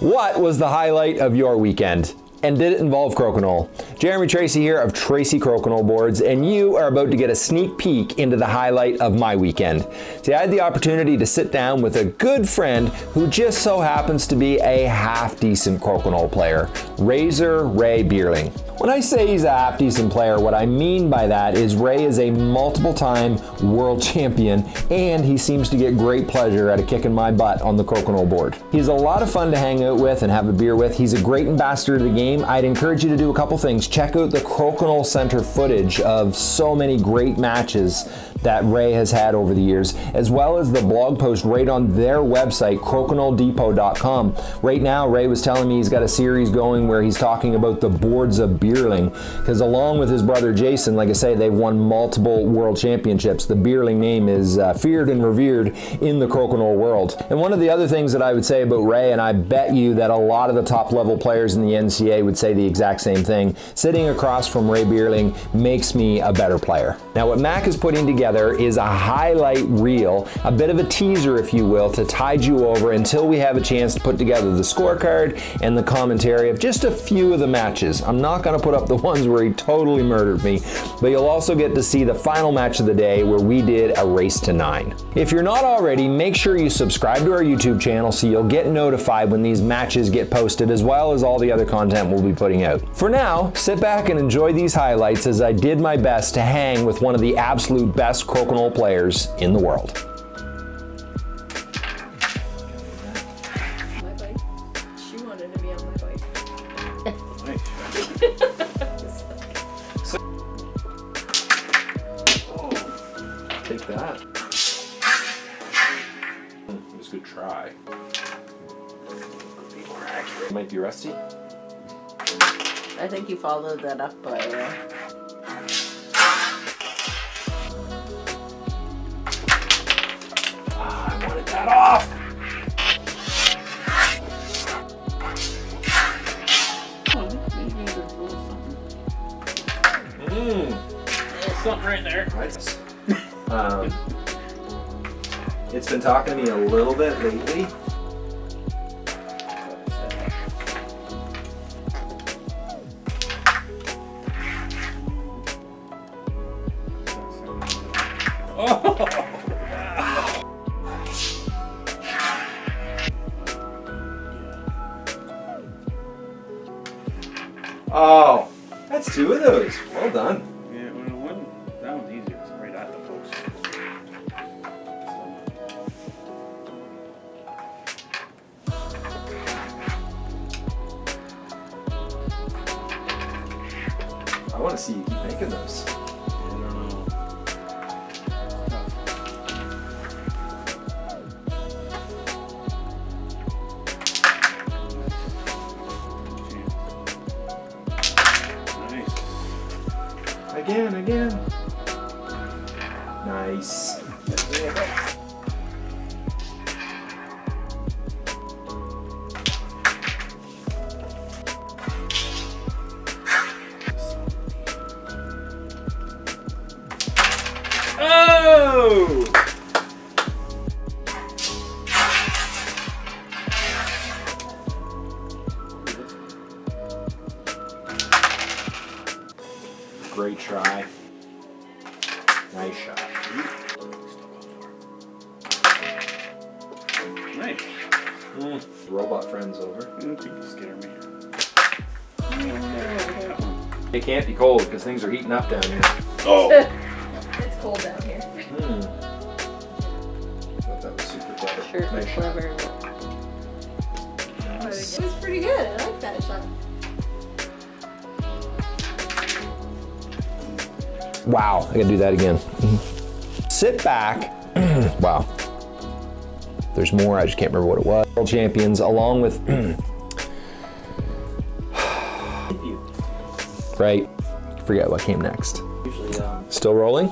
What was the highlight of your weekend? And did it involve crokinole? Jeremy Tracy here of Tracy Crokinole Boards, and you are about to get a sneak peek into the highlight of my weekend. See, I had the opportunity to sit down with a good friend who just so happens to be a half-decent crokinole player, Razor Ray Beierling. When I say he's a half decent player, what I mean by that is Ray is a multiple time world champion and he seems to get great pleasure out of kicking my butt on the crokinole board. He's a lot of fun to hang out with and have a beer with. He's a great ambassador to the game. I'd encourage you to do a couple things. Check out the Crokinole Center footage of so many great matches that Ray has had over the years, as well as the blog post right on their website, CrokinoleDepot.com. Right now, Ray was telling me he's got a series going where he's talking about the boards of Beierling, because along with his brother Jason, like I say, they've won multiple world championships. The Beierling name is uh, feared and revered in the crokinole world. And one of the other things that I would say about Ray, and I bet you that a lot of the top level players in the NCA would say the exact same thing, sitting across from Ray Beierling makes me a better player. Now what Mac is putting together together is a highlight reel, a bit of a teaser, if you will, to tide you over until we have a chance to put together the scorecard and the commentary of just a few of the matches. I'm not going to put up the ones where he totally murdered me, but you'll also get to see the final match of the day where we did a race to nine. If you're not already, make sure you subscribe to our YouTube channel so you'll get notified when these matches get posted as well as all the other content we'll be putting out. For now, sit back and enjoy these highlights as I did my best to hang with one of the absolute best crokinole players in the world. Take that. It was a good try. Might be rusty. I think you followed that up by uh, Ah, I wanted that off. Mmm. Something right there. Um, it's been talking to me a little bit lately. Oh, that's two of those. Well done. Yeah, well, one, that one's easier. It's right at the post. I want to see you keep making those. Nice. Oh! Great try. Nice shot. Nice. Mm. Robot friends over. I don't think you scare me. It can't be cold because things are heating up down here. Oh! It's cold down here. Thought that was super clever. Sure, Nice shot. clever. It was pretty good. I like that shot. Wow, I gotta do that again. Sit back. wow. There's more, I just can't remember what it was. World champions, along with. right. Forget what came next. Usually, um, Still rolling?